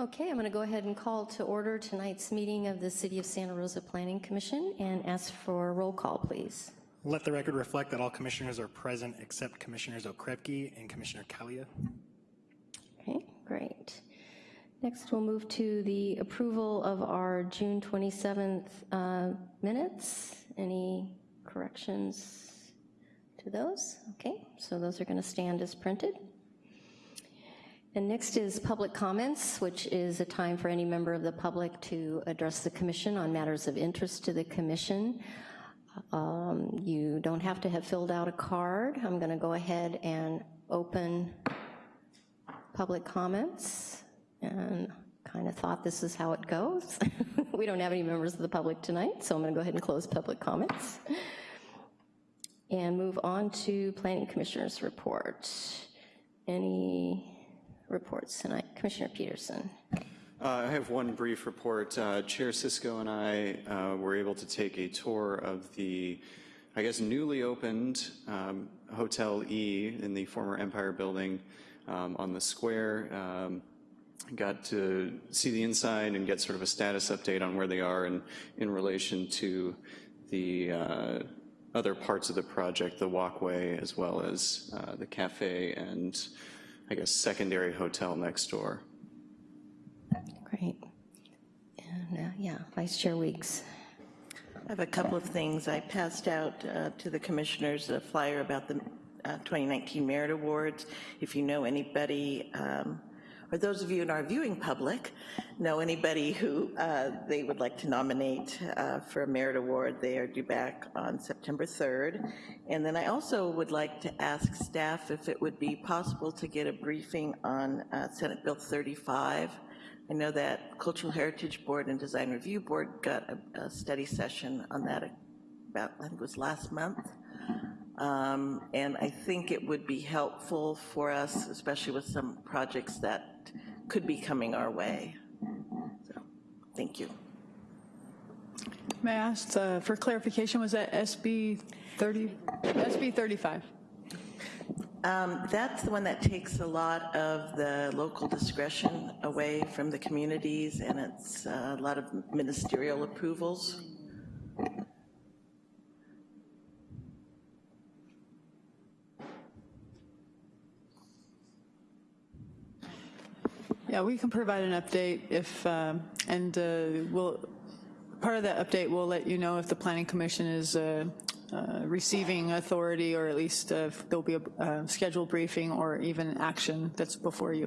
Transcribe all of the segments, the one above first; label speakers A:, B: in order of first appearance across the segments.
A: Okay, I'm going to go ahead and call to order tonight's meeting of the City of Santa Rosa Planning Commission and ask for a roll call, please.
B: Let the record reflect that all commissioners are present except Commissioners Okrepke and Commissioner Kalia.
A: Okay, great. Next, we'll move to the approval of our June 27th uh, minutes. Any corrections to those? Okay, so those are going to stand as printed. And next is public comments, which is a time for any member of the public to address the commission on matters of interest to the commission. Um, You don't have to have filled out a card. I'm going to go ahead and open public comments and kind of thought this is how it goes. we don't have any members of the public tonight, so I'm going to go ahead and close public comments and move on to planning commissioners report. Any reports tonight? Commissioner Peterson.
C: Uh, I have one brief report. Uh, Chair Cisco and I uh, were able to take a tour of the, I guess, newly opened um, Hotel E in the former Empire Building um, on the square. Um, got to see the inside and get sort of a status update on where they are in, in relation to the uh, other parts of the project, the walkway, as well as uh, the cafe and, I guess, secondary hotel next door.
A: Great. And uh, yeah, Vice Chair Weeks.
D: I have a couple of things. I passed out uh, to the commissioners a flyer about the uh, 2019 Merit Awards. If you know anybody, um, or those of you in our viewing public, know anybody who uh, they would like to nominate uh, for a Merit Award, they are due back on September 3rd. And then I also would like to ask staff if it would be possible to get a briefing on uh, Senate Bill 35. I know that Cultural Heritage Board and Design Review Board got a, a study session on that about, I think it was last month. Um, and I think it would be helpful for us, especially with some projects that could be coming our way. So, thank you.
E: May I ask uh, for clarification, was that SB 30, SB 35?
D: Um, that's the one that takes a lot of the local discretion away from the communities, and it's uh, a lot of ministerial approvals.
E: Yeah, we can provide an update if, um, and uh, we'll, part of that update, we'll let you know if the Planning Commission is uh, uh, receiving authority or at least uh, if there'll be a uh, scheduled briefing or even action that's before you.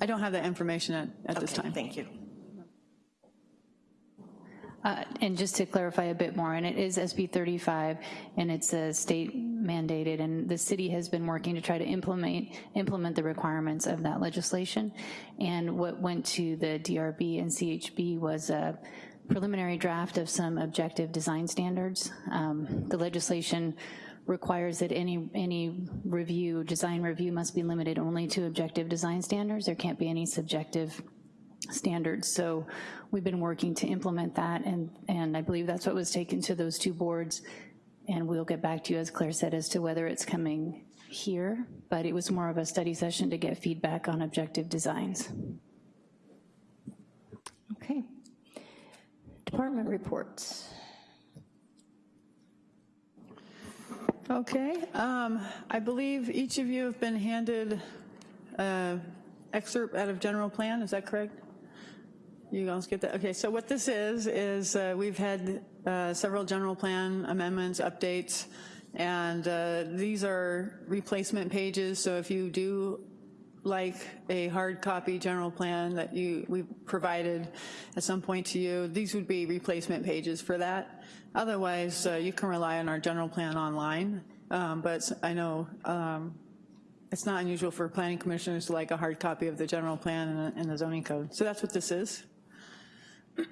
E: I don't have that information at, at this time.
D: Thank you.
F: Uh, And just to clarify a bit more, and it is SB 35, and it's a state mandated, and the city has been working to try to implement, implement the requirements of that legislation. And what went to the DRB and CHB was a preliminary draft of some objective design standards. Um, The legislation requires that any, any review, design review must be limited only to objective design standards. There can't be any subjective standards. So we've been working to implement that, and, and I believe that's what was taken to those two boards. And we'll get back to you, as Claire said, as to whether it's coming here, but it was more of a study session to get feedback on objective designs.
A: Okay. Department reports.
E: Okay, um, I believe each of you have been handed an excerpt out of general plan, is that correct? You guys get that? Okay, so what this is, is uh, we've had uh, several general plan amendments, updates, and uh, these are replacement pages, so if you do like a hard copy general plan that you we provided at some point to you, these would be replacement pages for that. Otherwise, uh, you can rely on our general plan online, um, but I know um, it's not unusual for planning commissioners to like a hard copy of the general plan and the, and the zoning code. So that's what this is.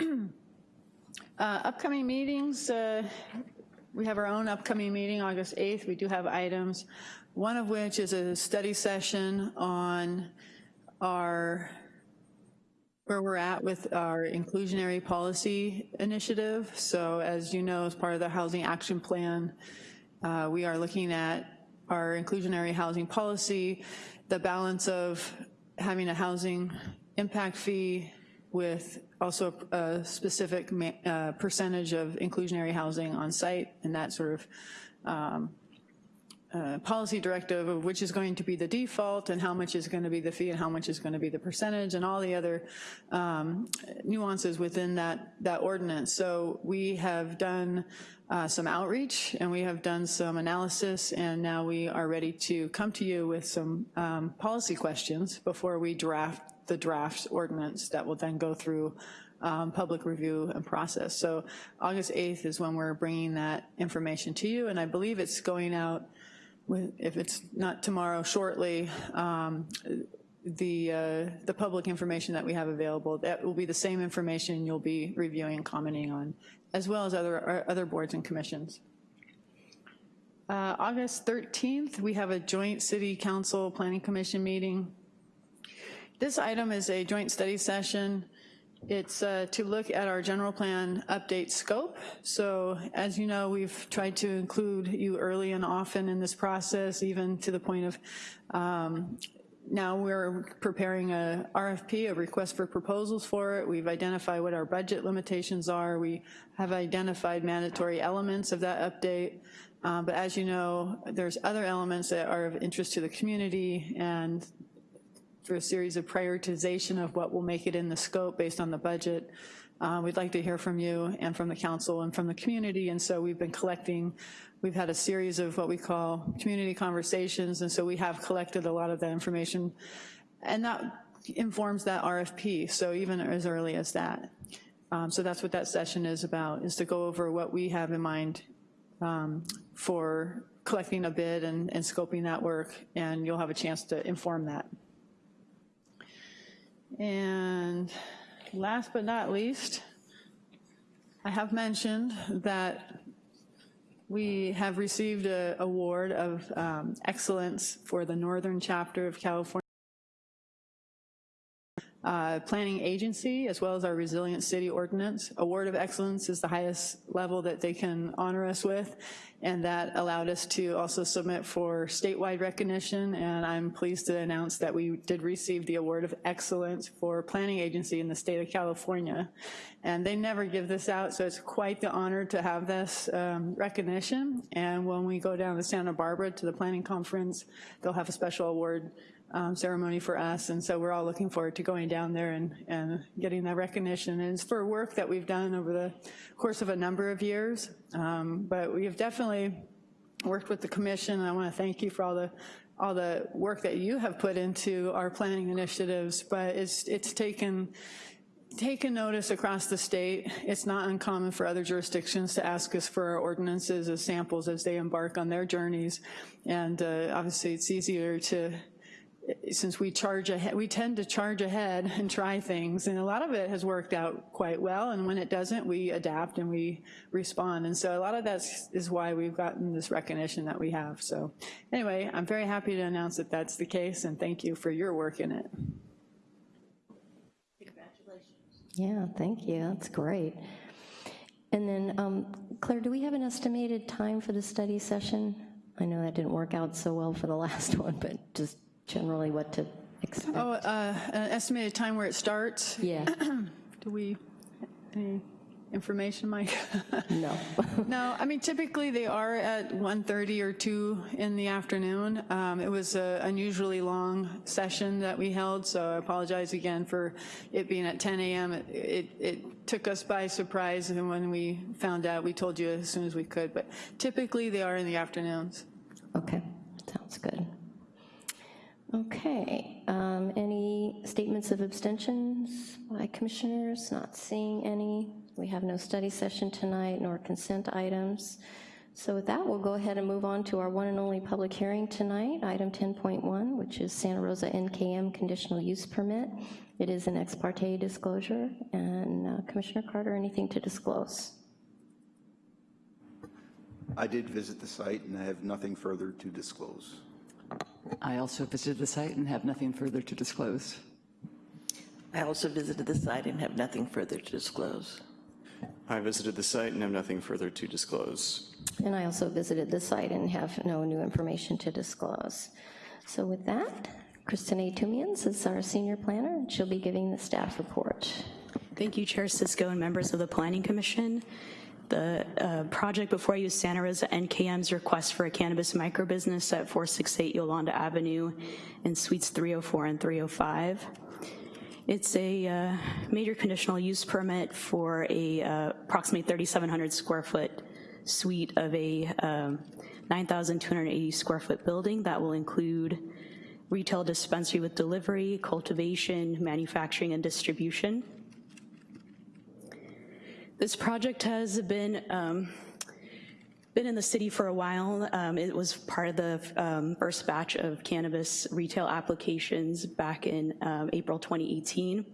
E: uh, upcoming meetings, uh, we have our own upcoming meeting, August 8th. We do have items, one of which is a study session on our where we're at with our inclusionary policy initiative. So as you know, as part of the Housing Action Plan, uh, we are looking at our inclusionary housing policy, the balance of having a housing impact fee with also a specific uh, percentage of inclusionary housing on site, and that sort of um, uh, policy directive of which is going to be the default and how much is going to be the fee and how much is going to be the percentage and all the other um, nuances within that, that ordinance. So we have done uh, some outreach and we have done some analysis and now we are ready to come to you with some um, policy questions before we draft the draft ordinance that will then go through um, public review and process. So August 8th is when we're bringing that information to you, and I believe it's going out, if it's not tomorrow, shortly, um, the, uh, the public information that we have available, that will be the same information you'll be reviewing and commenting on, as well as other, other boards and commissions. Uh, August 13th, we have a joint city council planning commission meeting. This item is a joint study session. It's uh, to look at our general plan update scope. So as you know, we've tried to include you early and often in this process, even to the point of um, now we're preparing a RFP, a request for proposals for it. We've identified what our budget limitations are. We have identified mandatory elements of that update. Uh, But as you know, there's other elements that are of interest to the community and for a series of prioritization of what will make it in the scope based on the budget. Uh, We'd like to hear from you and from the council and from the community, and so we've been collecting, we've had a series of what we call community conversations, and so we have collected a lot of that information, and that informs that RFP, so even as early as that. Um, So that's what that session is about, is to go over what we have in mind um, for collecting a bid and and scoping that work, and you'll have a chance to inform that. And last but not least, I have mentioned that we have received an award of um, excellence for the Northern Chapter of California uh, Planning Agency, as well as our Resilient City Ordinance. Award of Excellence is the highest level that they can honor us with, and that allowed us to also submit for statewide recognition, and I'm pleased to announce that we did receive the Award of Excellence for Planning Agency in the state of California. And they never give this out, so it's quite the honor to have this um, recognition, and when we go down to Santa Barbara to the planning conference, they'll have a special award um, ceremony for us, and so we're all looking forward to going down there and, and getting that recognition. And it's for work that we've done over the course of a number of years, um, but we have definitely worked with the commission, and I want to thank you for all the all the work that you have put into our planning initiatives, but it's, it's taken, taken notice across the state. It's not uncommon for other jurisdictions to ask us for our ordinances as samples as they embark on their journeys, and uh, obviously it's easier to since we charge ahead, we tend to charge ahead and try things, and a lot of it has worked out quite well, and when it doesn't, we adapt and we respond, and so a lot of that is why we've gotten this recognition that we have. So anyway, I'm very happy to announce that that's the case, and thank you for your work in it. Congratulations.
A: Yeah, thank you, that's great. And then, um, Claire, do we have an estimated time for the study session? I know that didn't work out so well for the last one, but just generally what to expect.
E: Oh, uh, an estimated time where it starts?
A: Yeah,
E: Do we, any information, Mike?
A: no.
E: No, I mean, typically they are at 1:30 or 2 in the afternoon. Um, It was an unusually long session that we held, so I apologize again for it being at 10 a.m. It- It it took us by surprise, and when we found out, we told you as soon as we could, but typically they are in the afternoons.
A: Okay, sounds good. Okay, um, any statements of abstentions by commissioners? Not seeing any. We have no study session tonight nor consent items. So with that, we'll go ahead and move on to our one and only public hearing tonight, item 10.1, which is Santa Rosa NKM conditional use permit. It is an ex parte disclosure, and uh, Commissioner Carter, anything to disclose?
G: I did visit the site and I have nothing further to disclose.
H: I also visited the site and have nothing further to disclose.
D: I also visited the site and have nothing further to disclose.
C: I visited the site and have nothing further to disclose.
A: And I also visited the site and have no new information to disclose. So with that, Kristen A. Tumians is our senior planner, and she'll be giving the staff report.
I: Thank you, Chair Cisco and members of the Planning Commission. The uh, project before you Santa Rosa NKM's request for a cannabis microbusiness at 468 Yolanda Avenue in Suites 304 and 305. It's a uh, major conditional use permit for a uh, approximately 3,700 square foot suite of a um, 9,280 square foot building that will include retail dispensary with delivery, cultivation, manufacturing, and distribution. This project has been um, been in the city for a while. Um, it was part of the um, first batch of cannabis retail applications back in um, April 2018.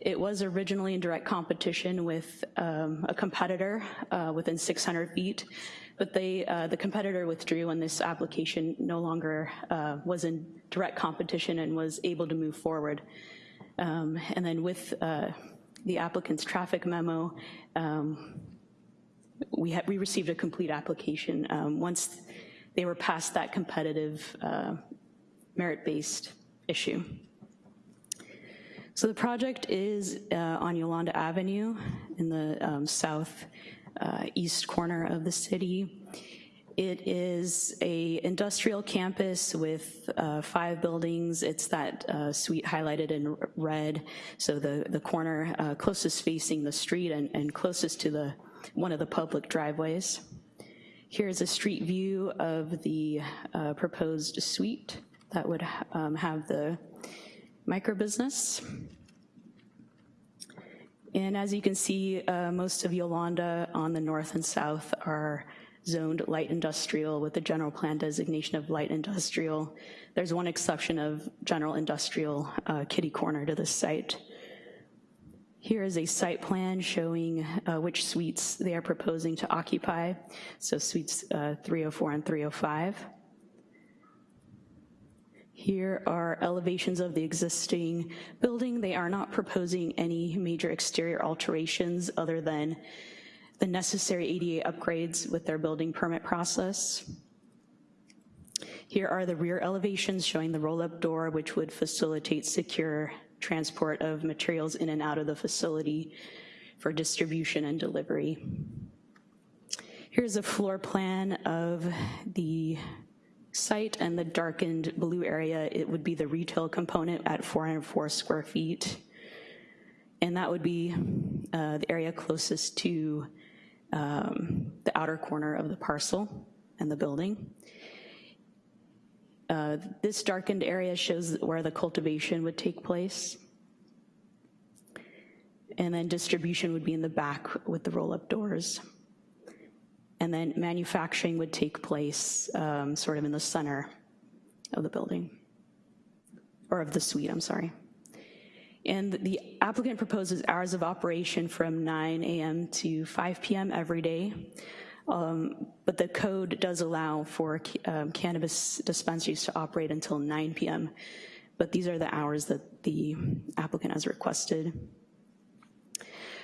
I: It was originally in direct competition with um, a competitor uh, within 600 feet, but they, uh, the competitor withdrew and this application no longer uh, was in direct competition and was able to move forward. Um, and then with uh, the applicant's traffic memo, um, we, we received a complete application um, once they were past that competitive uh, merit-based issue. So the project is uh, on Yolanda Avenue in the um, south uh, east corner of the city. It is a industrial campus with uh, five buildings. It's that uh, suite highlighted in red. So the, the corner uh, closest facing the street and, and closest to the one of the public driveways. Here's a street view of the uh, proposed suite that would um, have the microbusiness. And as you can see, uh, most of Yolanda on the north and south are zoned light industrial with the general plan designation of light industrial. There's one exception of general industrial uh, kitty corner to this site. Here is a site plan showing uh, which suites they are proposing to occupy. So suites uh, 304 and 305. Here are elevations of the existing building. They are not proposing any major exterior alterations other than the necessary ADA upgrades with their building permit process. Here are the rear elevations showing the roll-up door, which would facilitate secure transport of materials in and out of the facility for distribution and delivery. Here's a floor plan of the site and the darkened blue area, it would be the retail component at 404 square feet. And that would be uh, the area closest to um, the outer corner of the parcel and the building. Uh, this darkened area shows where the cultivation would take place. And then distribution would be in the back with the roll-up doors. And then manufacturing would take place um, sort of in the center of the building, or of the suite, I'm sorry. And the applicant proposes hours of operation from 9 a.m. to 5 p.m. every day. Um, but the code does allow for um, cannabis dispensaries to operate until 9 p.m. But these are the hours that the applicant has requested.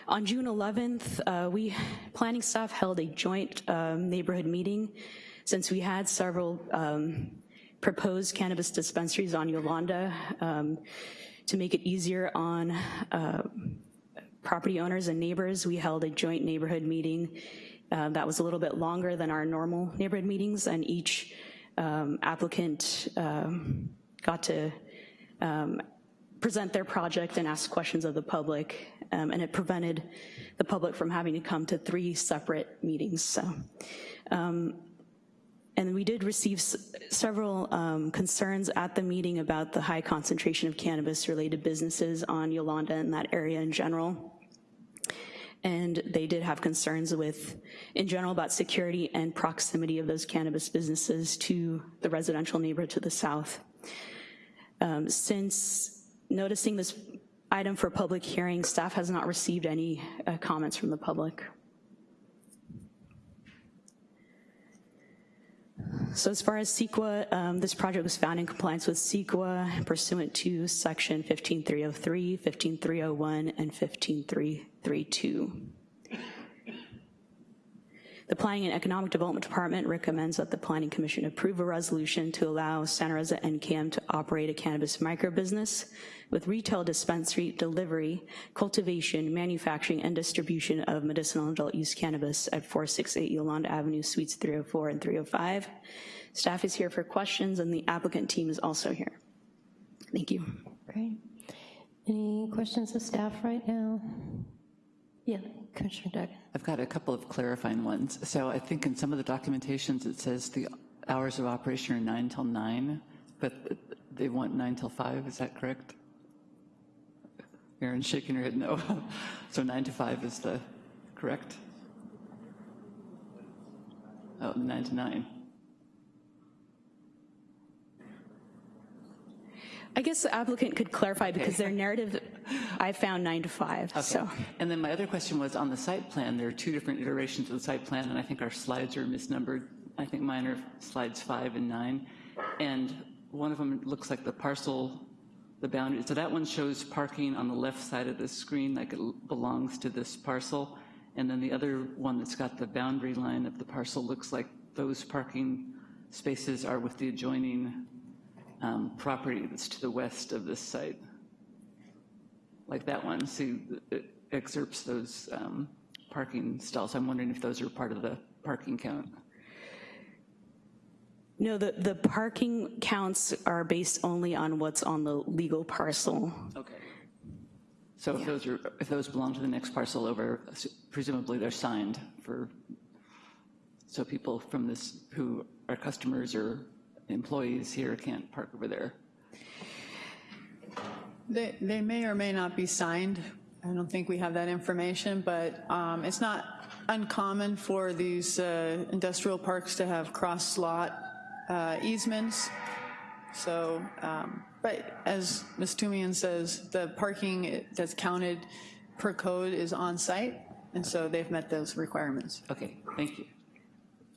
I: On June 11th, uh, we, planning staff held a joint um, neighborhood meeting since we had several um, proposed cannabis dispensaries on Yolanda. Um, to make it easier on uh, property owners and neighbors, we held a joint neighborhood meeting uh, that was a little bit longer than our normal neighborhood meetings, and each um, applicant um, got to um, present their project and ask questions of the public, um, and it prevented the public from having to come to three separate meetings. So um, and we did receive several um, concerns at the meeting about the high concentration of cannabis-related businesses on Yolanda and that area in general. And they did have concerns with, in general, about security and proximity of those cannabis businesses to the residential neighborhood to the south. Um, since noticing this item for public hearing, staff has not received any uh, comments from the public. So as far as CEQA, um, this project was found in compliance with CEQA pursuant to section 15303, 15301, and 15332. The Planning and Economic Development Department recommends that the Planning Commission approve a resolution to allow Santa Rosa NKM to operate a cannabis microbusiness with retail dispensary, delivery, cultivation, manufacturing, and distribution of medicinal adult use cannabis at 468 Yolanda Avenue, Suites 304 and 305. Staff is here for questions, and the applicant team is also here. Thank you.
A: Great. Any questions of staff right now? Yeah, Commissioner Duggan.
H: I've got a couple of clarifying ones. So I think in some of the documentations, it says the hours of operation are nine till nine, but they want nine till five, is that correct? Erin's shaking her head no. So nine to five is the correct? Oh, nine to nine.
I: I guess the applicant could clarify because their narrative, I found nine to five, so.
H: And then my other question was on the site plan, there are two different iterations of the site plan, and I think our slides are misnumbered. I think mine are slides five and nine. And one of them looks like the parcel, the boundary. So that one shows parking on the left side of the screen like it belongs to this parcel. And then the other one that's got the boundary line of the parcel looks like those parking spaces are with the adjoining um, property that's to the west of this site. Like that one, see, it excerpts those um, parking stalls. I'm wondering if those are part of the parking count.
I: No, the, the parking counts are based only on what's on the legal parcel.
H: Okay. So if those are, if those belong to the next parcel over, presumably they're signed for, so people from this, who are customers or employees here can't park over there.
E: They, they may or may not be signed. I don't think we have that information, but um, it's not uncommon for these uh, industrial parks to have cross-lot uh, easements. So, um, but as Ms. Toomian says, the parking that's counted per code is on-site, and so they've met those requirements.
H: Okay, thank you.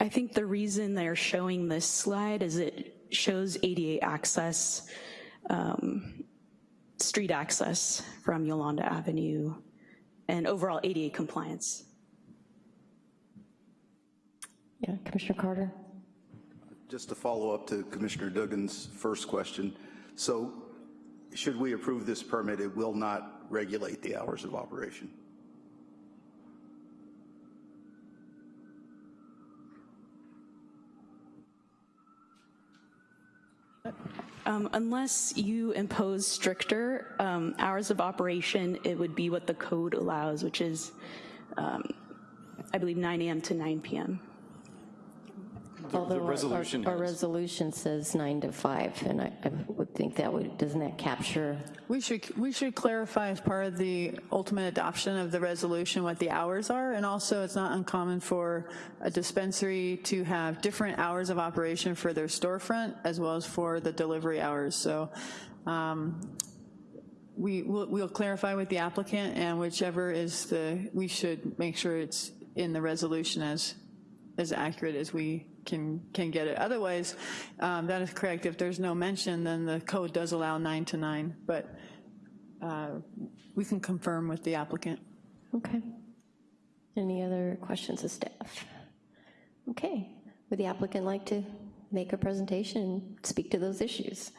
I: I think the reason they're showing this slide is it shows ADA access, um, street access from Yolanda Avenue, and overall ADA compliance.
A: Yeah, Commissioner Carter?
G: Just to follow up to Commissioner Duggan's first question, so should we approve this permit, it will not regulate the hours of operation?
I: Um, unless you impose stricter um, hours of operation, it would be what the code allows, which is, um, I believe, 9 a.m. to 9 p.m.
A: Although our-
C: resolution
A: Our
C: has-
A: resolution says nine to five, and I I would think that would, doesn't that capture?
E: We should, we should clarify as part of the ultimate adoption of the resolution what the hours are, and also it's not uncommon for a dispensary to have different hours of operation for their storefront as well as for the delivery hours. So um, we, will we'll clarify with the applicant, and whichever is the, we should make sure it's in the resolution as, as accurate as we can, can get it. Otherwise, um, that is correct. If there's no mention, then the code does allow nine to nine, but uh, we can confirm with the applicant.
A: Okay. Any other questions of staff? Okay. Would the applicant like to make a presentation and speak to those issues?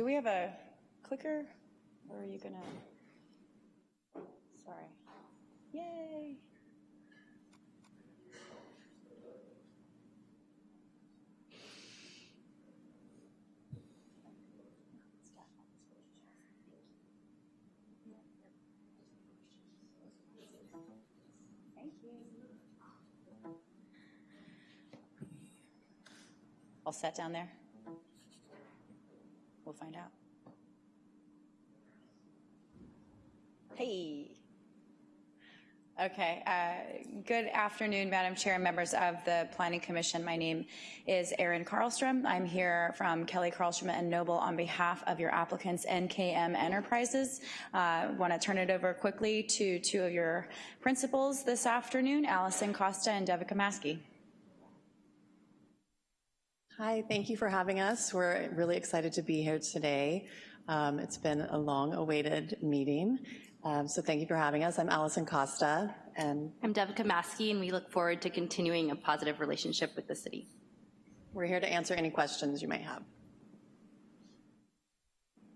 I: Do we have a clicker, or are you gonna? Sorry. Yay.
J: All set down there? We'll find out. Hey. Okay. Uh, good afternoon, Madam Chair and members of the Planning Commission. My name is Erin Karlstrom. I'm here from Kelly Karlstrom and Noble on behalf of your applicants, NKM Enterprises. I uh, want to turn it over quickly to two of your principals this afternoon, Allison Costa and Devika Maskey.
K: Hi, thank you for having us. We're really excited to be here today. Um, it's been a long-awaited meeting, um, so thank you for having us. I'm Allison Costa, and
L: I'm Devika Maskey, and we look forward to continuing a positive relationship with the city.
K: We're here to answer any questions you might have.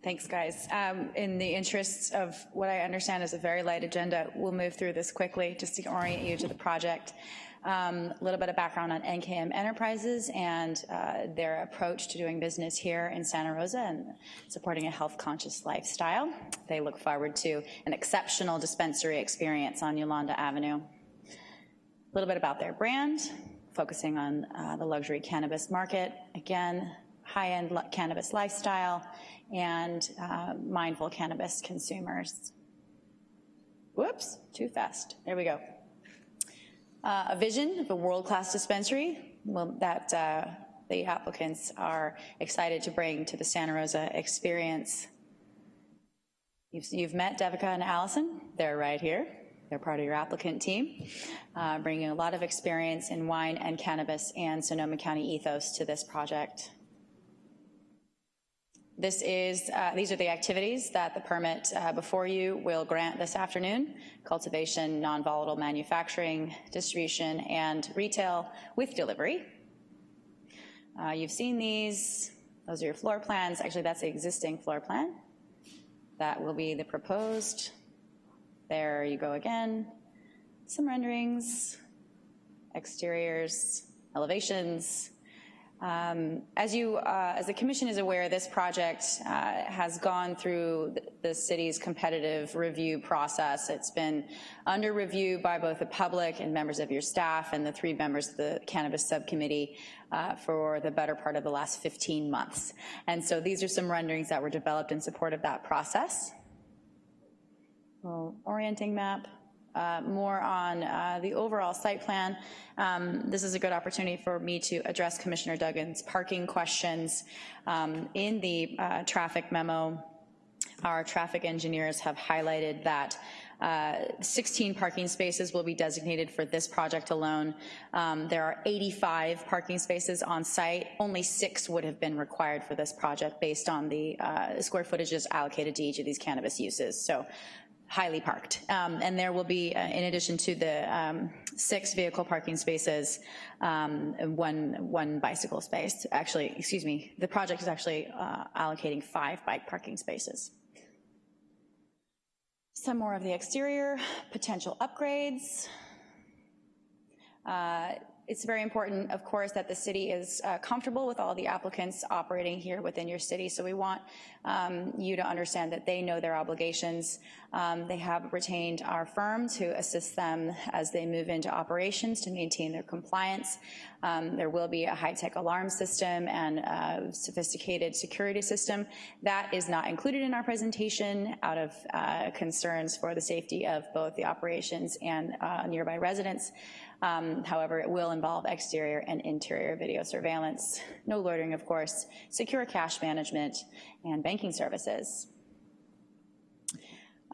J: Thanks, guys. Um, in the interests of what I understand is a very light agenda, we'll move through this quickly just to orient you to the project. Um, a little bit of background on NKM Enterprises and uh, their approach to doing business here in Santa Rosa and supporting a health-conscious lifestyle. They look forward to an exceptional dispensary experience on Yolanda Avenue. A little bit about their brand, focusing on uh, the luxury cannabis market. Again, high-end cannabis lifestyle and uh, mindful cannabis consumers. Whoops, too fast. There we go uh, a vision of a world-class dispensary well, that uh, the applicants are excited to bring to the Santa Rosa experience. You've, you've met Devika and Allison. They're right here. They're part of your applicant team, uh, bringing a lot of experience in wine and cannabis and Sonoma County ethos to this project. This is, uh, these are the activities that the permit uh, before you will grant this afternoon. Cultivation, non-volatile manufacturing, distribution, and retail with delivery. Uh, you've seen these. Those are your floor plans. Actually, that's the existing floor plan. That will be the proposed. There you go again. Some renderings, exteriors, elevations, um, as you, uh, as the commission is aware, this project uh, has gone through the city's competitive review process. It's been under review by both the public and members of your staff and the three members of the cannabis subcommittee uh, for the better part of the last 15 months. And so these are some renderings that were developed in support of that process. Well, orienting map uh, more on uh, the overall site plan. Um, this is a good opportunity for me to address Commissioner Duggan's parking questions. Um, in the uh, traffic memo, our traffic engineers have highlighted that uh, 16 parking spaces will be designated for this project alone. Um, there are 85 parking spaces on site. Only six would have been required for this project based on the uh, square footages allocated to each of these cannabis uses. So highly parked. Um, and there will be, uh, in addition to the um, six vehicle parking spaces, um, one, one bicycle space. Actually, excuse me, the project is actually uh, allocating five bike parking spaces. Some more of the exterior, potential upgrades. Uh, it's very important, of course, that the city is uh, comfortable with all the applicants operating here within your city. So we want um, you to understand that they know their obligations. Um, they have retained our firm to assist them as they move into operations to maintain their compliance. Um, there will be a high-tech alarm system and a sophisticated security system. That is not included in our presentation out of uh, concerns for the safety of both the operations and uh, nearby residents. Um, however, it will involve exterior and interior video surveillance, no loitering, of course, secure cash management, and banking services.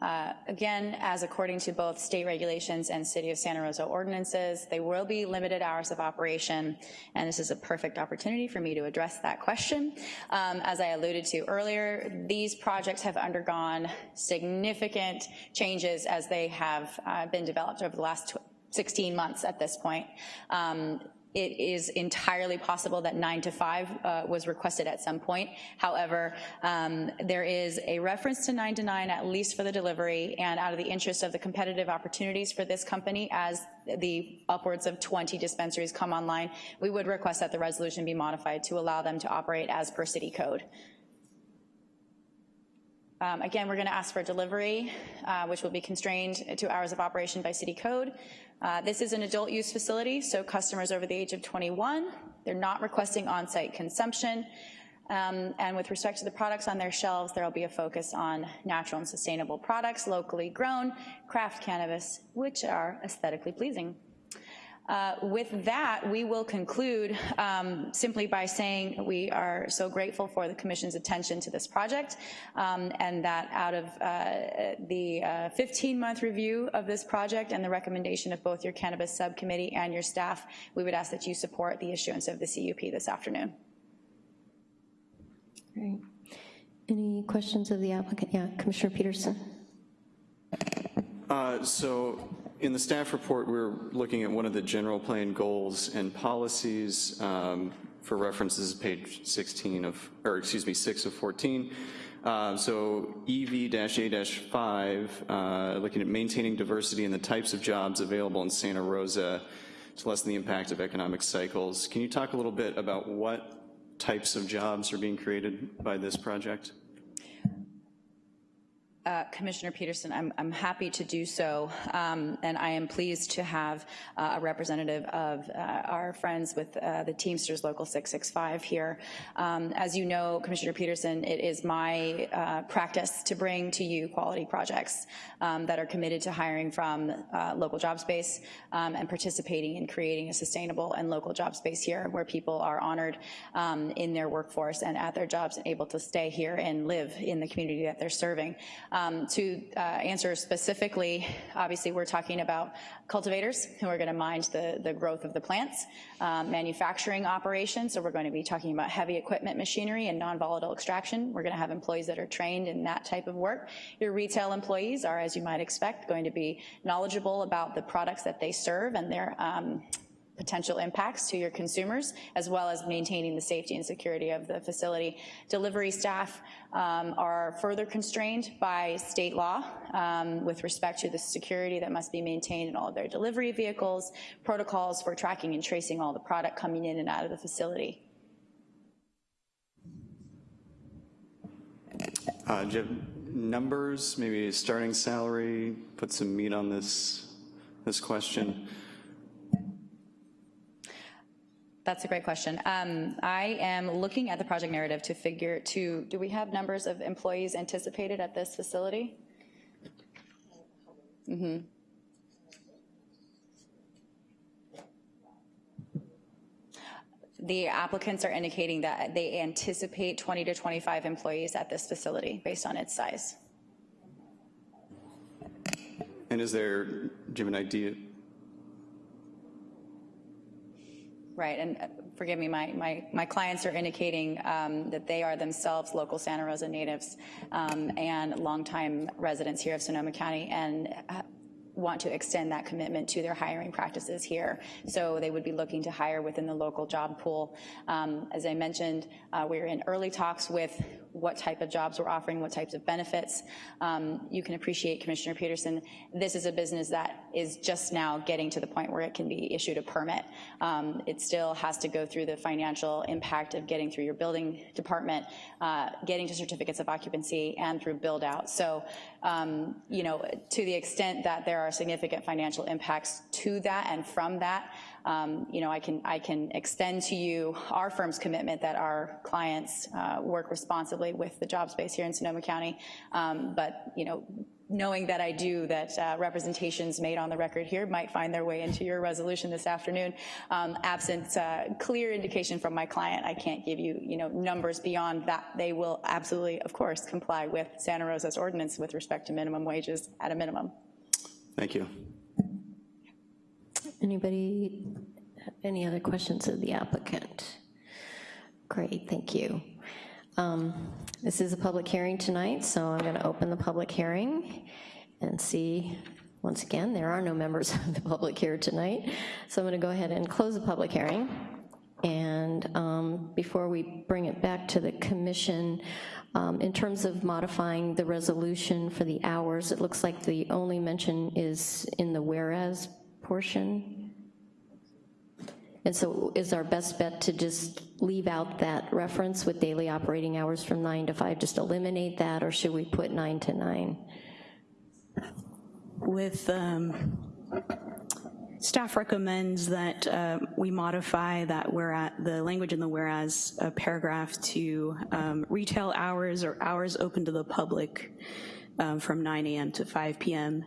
J: Uh, again, as according to both state regulations and City of Santa Rosa ordinances, they will be limited hours of operation, and this is a perfect opportunity for me to address that question. Um, as I alluded to earlier, these projects have undergone significant changes as they have uh, been developed over the last 16 months at this point. Um, it is entirely possible that nine to five uh, was requested at some point. However, um, there is a reference to nine to nine, at least for the delivery, and out of the interest of the competitive opportunities for this company as the upwards of 20 dispensaries come online, we would request that the resolution be modified to allow them to operate as per city code. Um, again, we're gonna ask for delivery, uh, which will be constrained to hours of operation by city code. Uh, this is an adult use facility, so customers over the age of 21, they're not requesting on-site consumption. Um, And with respect to the products on their shelves, there will be a focus on natural and sustainable products, locally grown, craft cannabis, which are aesthetically pleasing. Uh, With that, we will conclude um, simply by saying we are so grateful for the commission's attention to this project, um, and that out of uh, the 15-month review of this project and the recommendation of both your cannabis subcommittee and your staff, we would ask that you support the issuance of the CUP this afternoon.
A: Great. Any questions of the applicant? Yeah, Commissioner Peterson.
C: Uh, So in the staff report, we're looking at one of the general plan goals and policies um, for references, page 16 of, or excuse me, 6 of 14. Uh, So EV-A-5, uh, looking at maintaining diversity in the types of jobs available in Santa Rosa to lessen the impact of economic cycles. Can you talk a little bit about what types of jobs are being created by this project?
J: Uh, Commissioner Peterson, I'm, I'm happy to do so, um, and I am pleased to have uh, a representative of uh, our friends with uh, the Teamsters Local 665 here. Um, as you know, Commissioner Peterson, it is my uh, practice to bring to you quality projects um, that are committed to hiring from uh, local job space um, and participating in creating a sustainable and local job space here where people are honored um, in their workforce and at their jobs and able to stay here and live in the community that they're serving. Um, to uh, answer specifically, obviously we're talking about cultivators who are gonna mind the, the growth of the plants, um, manufacturing operations, so we're going to be talking about heavy equipment machinery and non-volatile extraction. We're gonna have employees that are trained in that type of work. Your retail employees are, as you might expect, going to be knowledgeable about the products that they serve and their um, potential impacts to your consumers, as well as maintaining the safety and security of the facility. Delivery staff um, are further constrained by state law um, with respect to the security that must be maintained in all of their delivery vehicles, protocols for tracking and tracing all the product coming in and out of the facility.
C: Uh, numbers, maybe starting salary, put some meat on this, this question?
J: That's a great question. Um, I am looking at the project narrative to figure, to, do we have numbers of employees anticipated at this facility? Mm-hmm. The applicants are indicating that they anticipate 20 to 25 employees at this facility based on its size.
C: And is there, have an idea?
J: Right, and uh, forgive me, my, my, my clients are indicating um, that they are themselves local Santa Rosa natives um, and longtime residents here of Sonoma County and uh, want to extend that commitment to their hiring practices here. So they would be looking to hire within the local job pool. Um, as I mentioned, uh, we're in early talks with what type of jobs we're offering, what types of benefits. Um, you can appreciate, Commissioner Peterson, this is a business that is just now getting to the point where it can be issued a permit. Um, it still has to go through the financial impact of getting through your building department, uh, getting to certificates of occupancy, and through build out. So, um, you know, to the extent that there are significant financial impacts to that and from that, um, you know, I can, I can extend to you our firm's commitment that our clients uh, work responsibly with the job space here in Sonoma County. Um, but, you know, knowing that I do, that uh, representations made on the record here might find their way into your resolution this afternoon. Um, absent uh, clear indication from my client, I can't give you, you know, numbers beyond that. They will absolutely, of course, comply with Santa Rosa's ordinance with respect to minimum wages at a minimum.
C: Thank you.
A: Anybody, any other questions of the applicant? Great, thank you. Um, This is a public hearing tonight, so I'm going to open the public hearing and see, once again, there are no members of the public here tonight, so I'm going to go ahead and close the public hearing. And um, before we bring it back to the commission, um, in terms of modifying the resolution for the hours, it looks like the only mention is in the whereas portion. And so is our best bet to just leave out that reference with daily operating hours from nine to five, just eliminate that, or should we put nine to nine?
I: With, um, Staff recommends that uh, we modify that where the language in the whereas uh, paragraph to um, retail hours or hours open to the public um, from 9 a.m. to 5 p.m.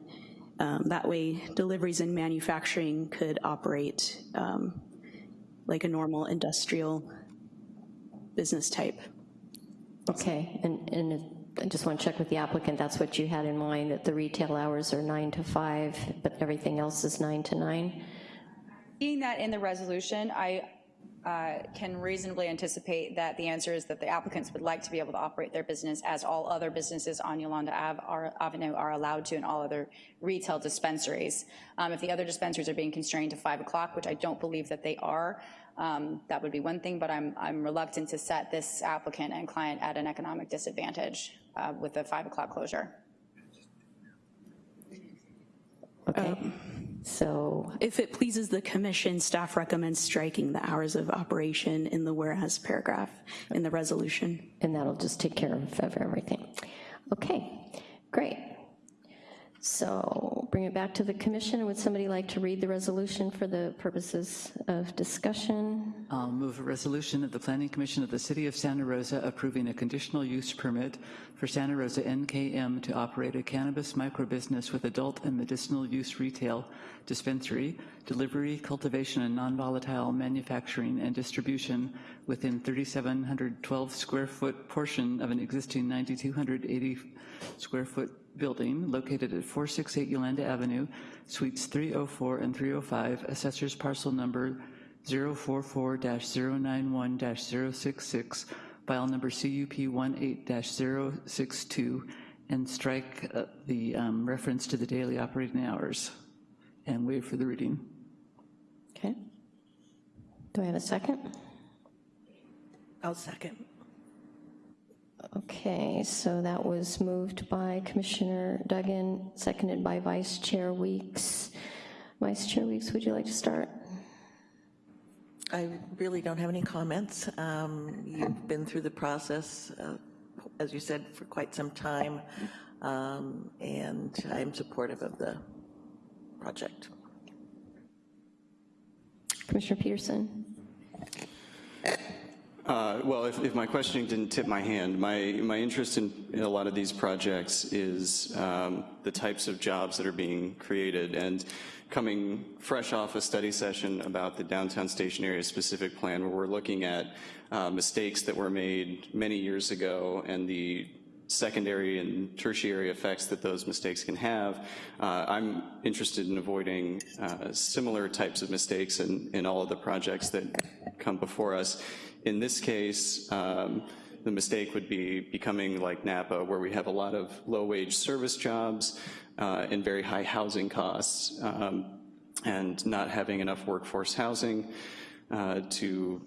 I: Um, that way deliveries and manufacturing could operate um, like a normal industrial business type.
A: Okay, and, and I just want to check with the applicant, that's what you had in mind, that the retail hours are nine to five, but everything else is nine to nine?
J: Seeing that in the resolution, I uh, can reasonably anticipate that the answer is that the applicants would like to be able to operate their business as all other businesses on Yolanda Ave are, Avenue are allowed to and all other retail dispensaries. Um, if the other dispensaries are being constrained to five o'clock, which I don't believe that they are, um, that would be one thing, but I'm, I'm reluctant to set this applicant and client at an economic disadvantage uh, with the five o'clock closure.
A: Okay, so,
I: If it pleases the commission, staff recommends striking the hours of operation in the whereas paragraph in the resolution.
A: and that'll just take care of everything. Okay, great. So bring it back to the commission. Would somebody like to read the resolution for the purposes of discussion?
H: I'll move a resolution of the Planning Commission of the City of Santa Rosa approving a conditional use permit for Santa Rosa NKM to operate a cannabis microbusiness with adult and medicinal use retail dispensary, delivery, cultivation, and non-volatile manufacturing and distribution within 3,712 square foot portion of an existing 9,280 square foot building located at 468 Yolanda Avenue, Suites 304 and 305, Assessor's Parcel Number 044-091-066, file number CUP 18-062, and strike uh, the um, reference to the daily operating hours, and wait for the reading.
A: Okay. Do I have a second?
D: I'll second.
A: Okay, so that was moved by Commissioner Duggan, seconded by Vice Chair Weeks. Vice Chair Weeks, would you like to start?
D: I really don't have any comments. Um, You've been through the process, uh, as you said, for quite some time, um, and I'm supportive of the project.
A: Commissioner Peterson?
C: Uh, Well, if, if my questioning didn't tip my hand, my, my interest in, in a lot of these projects is um, the types of jobs that are being created. And coming fresh off a study session about the downtown station area specific plan, where we're looking at uh, mistakes that were made many years ago and the secondary and tertiary effects that those mistakes can have. Uh, I'm interested in avoiding uh, similar types of mistakes in, in all of the projects that come before us. In this case, um, the mistake would be becoming like Napa, where we have a lot of low-wage service jobs uh, and very high housing costs, um, and not having enough workforce housing uh, to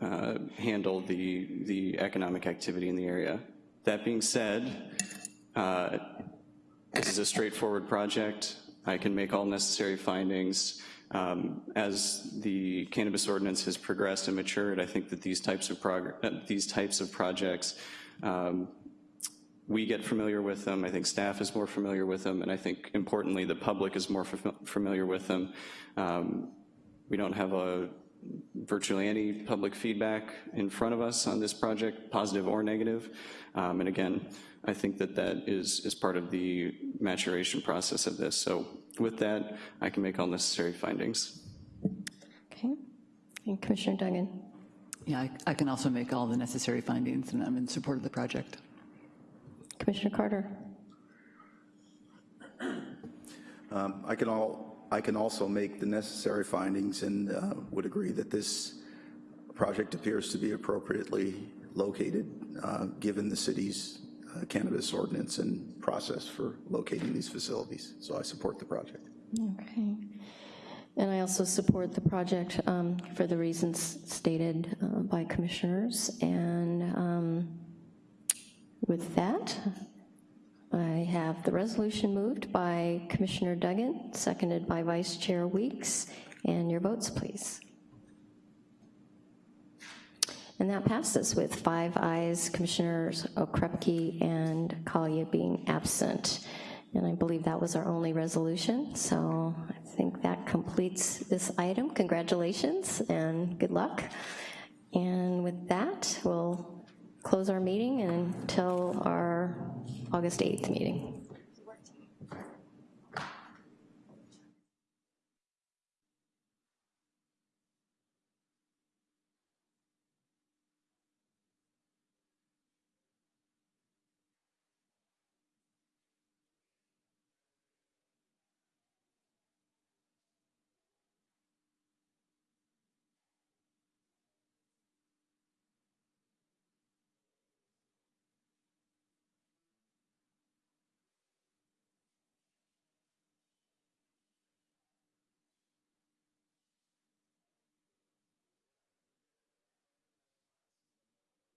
C: uh, handle the, the economic activity in the area. That being said, uh, this is a straightforward project. I can make all necessary findings. Um, as the cannabis ordinance has progressed and matured, I think that these types of uh, these types of projects, um, we get familiar with them. I think staff is more familiar with them, and I think importantly, the public is more familiar with them. Um, we don't have a virtually any public feedback in front of us on this project, positive or negative. Um, and again, I think that that is, is part of the maturation process of this. So with that, I can make all necessary findings.
A: Okay. And Commissioner Duggan?
H: Yeah, I, I can also make all the necessary findings, and I'm in support of the project.
A: Commissioner Carter?
G: Um, I can all, I can also make the necessary findings and uh, would agree that this project appears to be appropriately located, uh, given the city's uh, cannabis ordinance and process for locating these facilities. So I support the project.
A: Okay. And I also support the project um, for the reasons stated uh, by commissioners. And um, with that, I have the resolution moved by Commissioner Duggan, seconded by Vice Chair Weeks, and your votes, please. And that passes with five ayes, Commissioners Okrepkie and Collier being absent. And I believe that was our only resolution, so I think that completes this item. Congratulations and good luck. And with that, we'll close our meeting until our August 8th meeting.